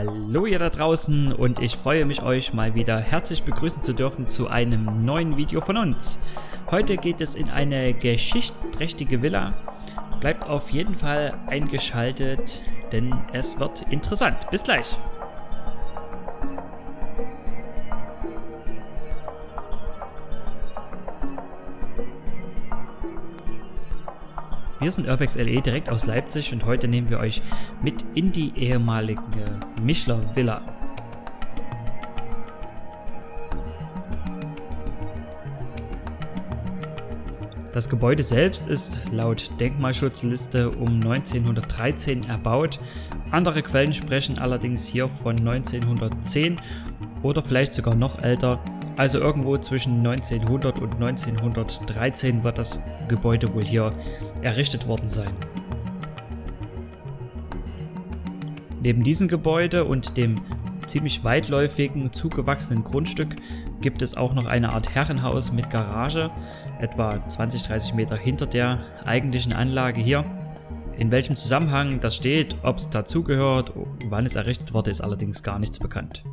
Hallo ihr da draußen und ich freue mich euch mal wieder herzlich begrüßen zu dürfen zu einem neuen Video von uns. Heute geht es in eine geschichtsträchtige Villa. Bleibt auf jeden Fall eingeschaltet, denn es wird interessant. Bis gleich. Wir sind Urbex LE direkt aus Leipzig und heute nehmen wir euch mit in die ehemalige Michler Villa. Das Gebäude selbst ist laut Denkmalschutzliste um 1913 erbaut. Andere Quellen sprechen allerdings hier von 1910 oder vielleicht sogar noch älter. Also irgendwo zwischen 1900 und 1913 wird das Gebäude wohl hier errichtet worden sein. Neben diesem Gebäude und dem ziemlich weitläufigen, zugewachsenen Grundstück gibt es auch noch eine Art Herrenhaus mit Garage, etwa 20-30 Meter hinter der eigentlichen Anlage hier. In welchem Zusammenhang das steht, ob es dazugehört, wann es errichtet wurde, ist allerdings gar nichts bekannt.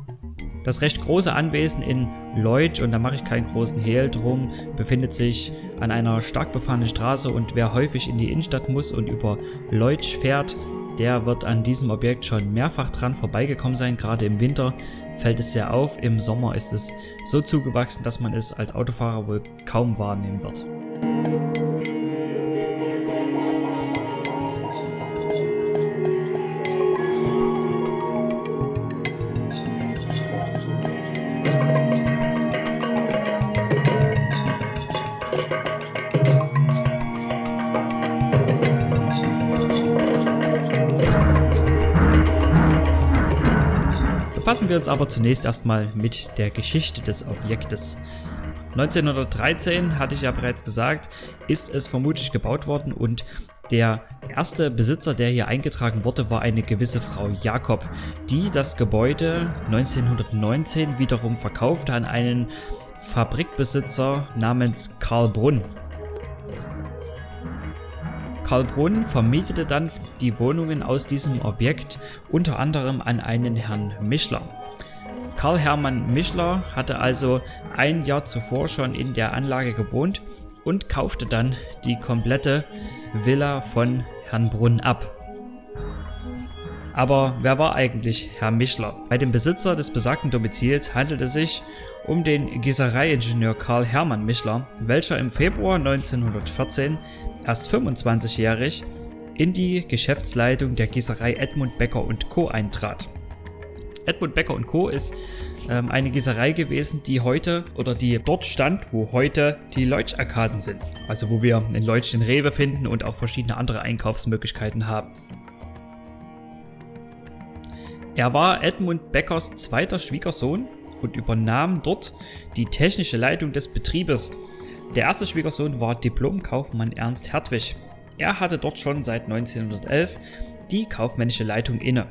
Das recht große Anwesen in Leutsch, und da mache ich keinen großen Hehl drum, befindet sich an einer stark befahrenen Straße und wer häufig in die Innenstadt muss und über Leutsch fährt, der wird an diesem Objekt schon mehrfach dran vorbeigekommen sein. Gerade im Winter fällt es sehr auf, im Sommer ist es so zugewachsen, dass man es als Autofahrer wohl kaum wahrnehmen wird. Befassen wir uns aber zunächst erstmal mit der Geschichte des Objektes. 1913, hatte ich ja bereits gesagt, ist es vermutlich gebaut worden und der erste Besitzer, der hier eingetragen wurde, war eine gewisse Frau Jakob, die das Gebäude 1919 wiederum verkaufte an einen Fabrikbesitzer namens Karl Brunn. Karl Brunn vermietete dann die Wohnungen aus diesem Objekt unter anderem an einen Herrn Mischler. Karl Hermann Mischler hatte also ein Jahr zuvor schon in der Anlage gewohnt und kaufte dann die komplette Villa von Herrn Brunn ab. Aber wer war eigentlich Herr Mischler? Bei dem Besitzer des besagten Domizils handelte es sich um den Gießereiingenieur Karl Hermann Mischler, welcher im Februar 1914 erst 25-jährig in die Geschäftsleitung der Gießerei Edmund Becker Co. eintrat. Edmund Becker Co. ist ähm, eine Gießerei gewesen, die heute oder die dort stand, wo heute die Leutsch-Arkaden sind. Also wo wir in Leutsch den Rewe finden und auch verschiedene andere Einkaufsmöglichkeiten haben. Er war Edmund Beckers zweiter Schwiegersohn und übernahm dort die technische Leitung des Betriebes. Der erste Schwiegersohn war Diplomkaufmann Ernst Hertwig. Er hatte dort schon seit 1911 die kaufmännische Leitung inne.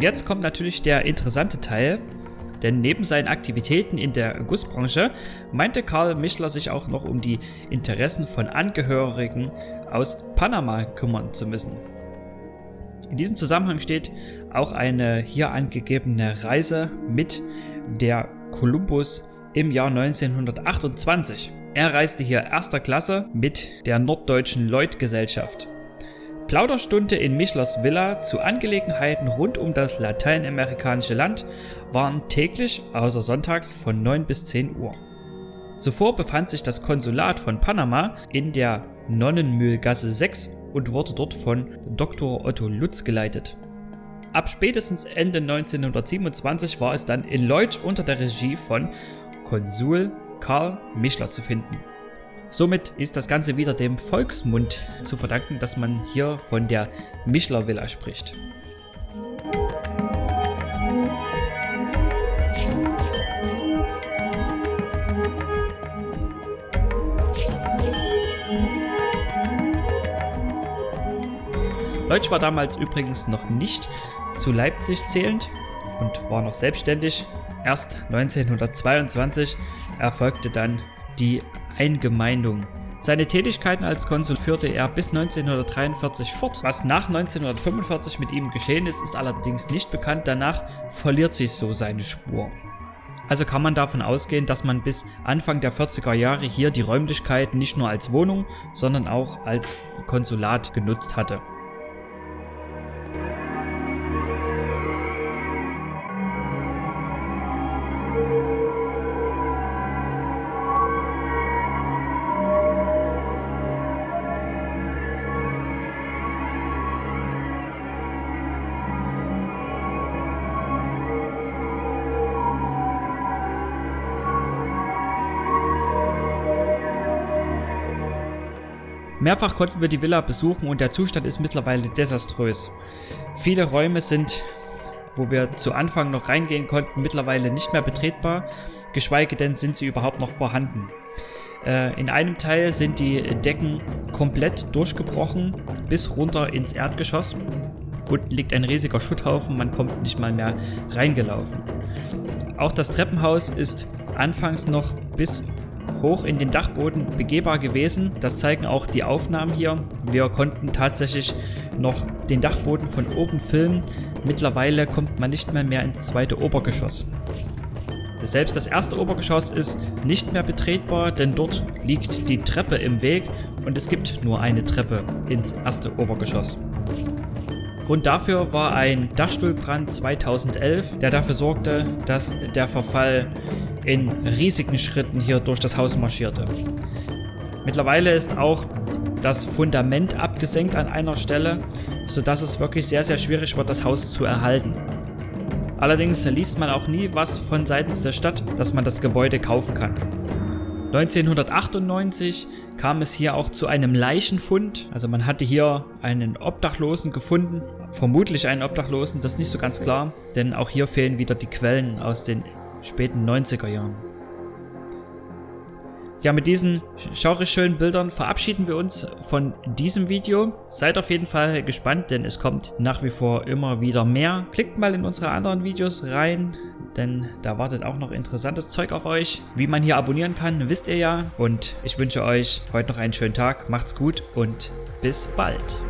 Und jetzt kommt natürlich der interessante Teil, denn neben seinen Aktivitäten in der Gussbranche meinte Karl Michler sich auch noch um die Interessen von Angehörigen aus Panama kümmern zu müssen. In diesem Zusammenhang steht auch eine hier angegebene Reise mit der Columbus im Jahr 1928. Er reiste hier erster Klasse mit der Norddeutschen Lloyd Gesellschaft. Plauderstunde in Michlers Villa zu Angelegenheiten rund um das lateinamerikanische Land waren täglich, außer sonntags, von 9 bis 10 Uhr. Zuvor befand sich das Konsulat von Panama in der Nonnenmühlgasse 6 und wurde dort von Dr. Otto Lutz geleitet. Ab spätestens Ende 1927 war es dann in Leutsch unter der Regie von Konsul Karl Michler zu finden. Somit ist das Ganze wieder dem Volksmund zu verdanken, dass man hier von der Mischler Villa spricht. Leutsch war damals übrigens noch nicht zu Leipzig zählend und war noch selbstständig. Erst 1922 erfolgte dann die Eingemeindung. Seine Tätigkeiten als Konsul führte er bis 1943 fort. Was nach 1945 mit ihm geschehen ist, ist allerdings nicht bekannt. Danach verliert sich so seine Spur. Also kann man davon ausgehen, dass man bis Anfang der 40er Jahre hier die Räumlichkeiten nicht nur als Wohnung, sondern auch als Konsulat genutzt hatte. Mehrfach konnten wir die Villa besuchen und der Zustand ist mittlerweile desaströs. Viele Räume sind, wo wir zu Anfang noch reingehen konnten, mittlerweile nicht mehr betretbar, geschweige denn sind sie überhaupt noch vorhanden. Äh, in einem Teil sind die Decken komplett durchgebrochen bis runter ins Erdgeschoss. Unten liegt ein riesiger Schutthaufen, man kommt nicht mal mehr reingelaufen. Auch das Treppenhaus ist anfangs noch bis hoch in den Dachboden begehbar gewesen. Das zeigen auch die Aufnahmen hier. Wir konnten tatsächlich noch den Dachboden von oben filmen. Mittlerweile kommt man nicht mehr, mehr ins zweite Obergeschoss. Selbst das erste Obergeschoss ist nicht mehr betretbar, denn dort liegt die Treppe im Weg und es gibt nur eine Treppe ins erste Obergeschoss. Grund dafür war ein Dachstuhlbrand 2011, der dafür sorgte, dass der Verfall in riesigen Schritten hier durch das Haus marschierte. Mittlerweile ist auch das Fundament abgesenkt an einer Stelle, sodass es wirklich sehr, sehr schwierig wird, das Haus zu erhalten. Allerdings liest man auch nie was von seitens der Stadt, dass man das Gebäude kaufen kann. 1998 kam es hier auch zu einem Leichenfund. Also man hatte hier einen Obdachlosen gefunden, vermutlich einen Obdachlosen, das ist nicht so ganz klar, denn auch hier fehlen wieder die Quellen aus den späten 90er Jahren. Ja, mit diesen schaurig schönen Bildern verabschieden wir uns von diesem Video. Seid auf jeden Fall gespannt, denn es kommt nach wie vor immer wieder mehr. Klickt mal in unsere anderen Videos rein, denn da wartet auch noch interessantes Zeug auf euch. Wie man hier abonnieren kann, wisst ihr ja. Und ich wünsche euch heute noch einen schönen Tag. Macht's gut und bis bald.